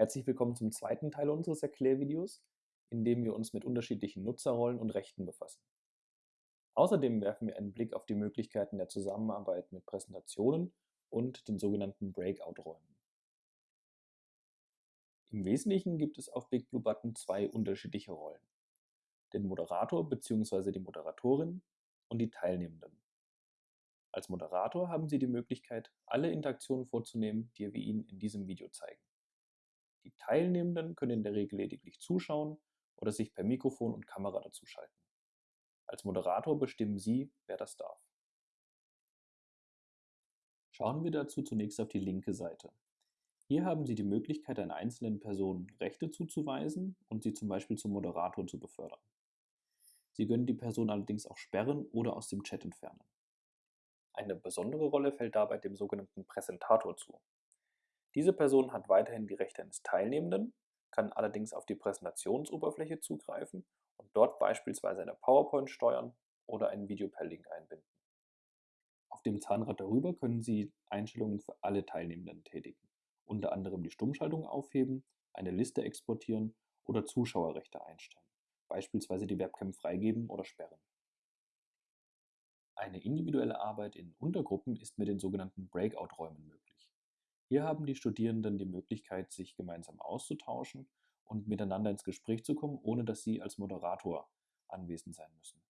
Herzlich willkommen zum zweiten Teil unseres Erklärvideos, in dem wir uns mit unterschiedlichen Nutzerrollen und Rechten befassen. Außerdem werfen wir einen Blick auf die Möglichkeiten der Zusammenarbeit mit Präsentationen und den sogenannten Breakout-Räumen. Im Wesentlichen gibt es auf BigBlueButton zwei unterschiedliche Rollen. Den Moderator bzw. die Moderatorin und die Teilnehmenden. Als Moderator haben Sie die Möglichkeit, alle Interaktionen vorzunehmen, die wir Ihnen in diesem Video zeigen. Die Teilnehmenden können in der Regel lediglich zuschauen oder sich per Mikrofon und Kamera dazuschalten. Als Moderator bestimmen Sie, wer das darf. Schauen wir dazu zunächst auf die linke Seite. Hier haben Sie die Möglichkeit, einer einzelnen Person Rechte zuzuweisen und sie zum Beispiel zum Moderator zu befördern. Sie können die Person allerdings auch sperren oder aus dem Chat entfernen. Eine besondere Rolle fällt dabei dem sogenannten Präsentator zu. Diese Person hat weiterhin die Rechte eines Teilnehmenden, kann allerdings auf die Präsentationsoberfläche zugreifen und dort beispielsweise eine PowerPoint steuern oder ein Video per Link einbinden. Auf dem Zahnrad darüber können Sie Einstellungen für alle Teilnehmenden tätigen, unter anderem die Stummschaltung aufheben, eine Liste exportieren oder Zuschauerrechte einstellen, beispielsweise die Webcam freigeben oder sperren. Eine individuelle Arbeit in Untergruppen ist mit den sogenannten Breakout-Räumen möglich. Hier haben die Studierenden die Möglichkeit, sich gemeinsam auszutauschen und miteinander ins Gespräch zu kommen, ohne dass sie als Moderator anwesend sein müssen.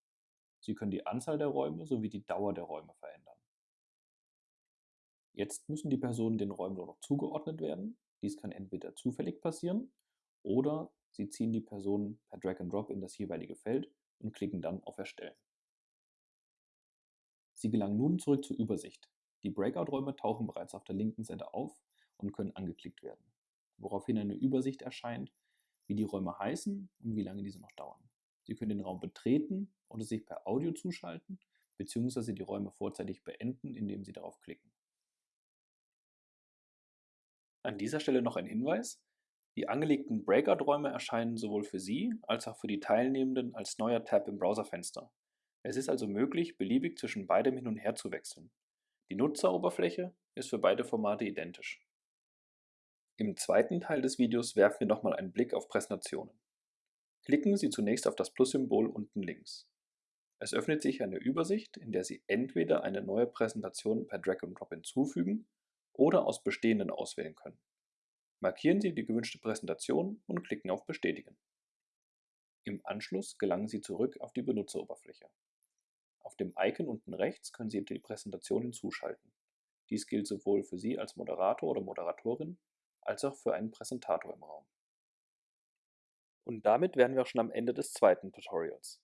Sie können die Anzahl der Räume sowie die Dauer der Räume verändern. Jetzt müssen die Personen den Räumen nur noch zugeordnet werden. Dies kann entweder zufällig passieren oder Sie ziehen die Personen per Drag and Drop in das jeweilige Feld und klicken dann auf Erstellen. Sie gelangen nun zurück zur Übersicht. Die Breakout-Räume tauchen bereits auf der linken Seite auf und können angeklickt werden, woraufhin eine Übersicht erscheint, wie die Räume heißen und wie lange diese noch dauern. Sie können den Raum betreten oder sich per Audio zuschalten bzw. die Räume vorzeitig beenden, indem Sie darauf klicken. An dieser Stelle noch ein Hinweis. Die angelegten Breakout-Räume erscheinen sowohl für Sie als auch für die Teilnehmenden als neuer Tab im Browserfenster. Es ist also möglich, beliebig zwischen beidem hin und her zu wechseln. Die Nutzeroberfläche ist für beide Formate identisch. Im zweiten Teil des Videos werfen wir nochmal einen Blick auf Präsentationen. Klicken Sie zunächst auf das Plus-Symbol unten links. Es öffnet sich eine Übersicht, in der Sie entweder eine neue Präsentation per Drag and Drop hinzufügen oder aus bestehenden auswählen können. Markieren Sie die gewünschte Präsentation und klicken auf Bestätigen. Im Anschluss gelangen Sie zurück auf die Benutzeroberfläche. Auf dem Icon unten rechts können Sie die Präsentation hinzuschalten. Dies gilt sowohl für Sie als Moderator oder Moderatorin als auch für einen Präsentator im Raum. Und damit wären wir auch schon am Ende des zweiten Tutorials.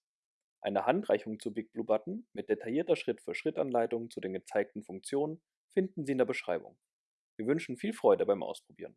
Eine Handreichung zu BigBlueButton mit detaillierter Schritt-für-Schritt-Anleitung zu den gezeigten Funktionen finden Sie in der Beschreibung. Wir wünschen viel Freude beim Ausprobieren.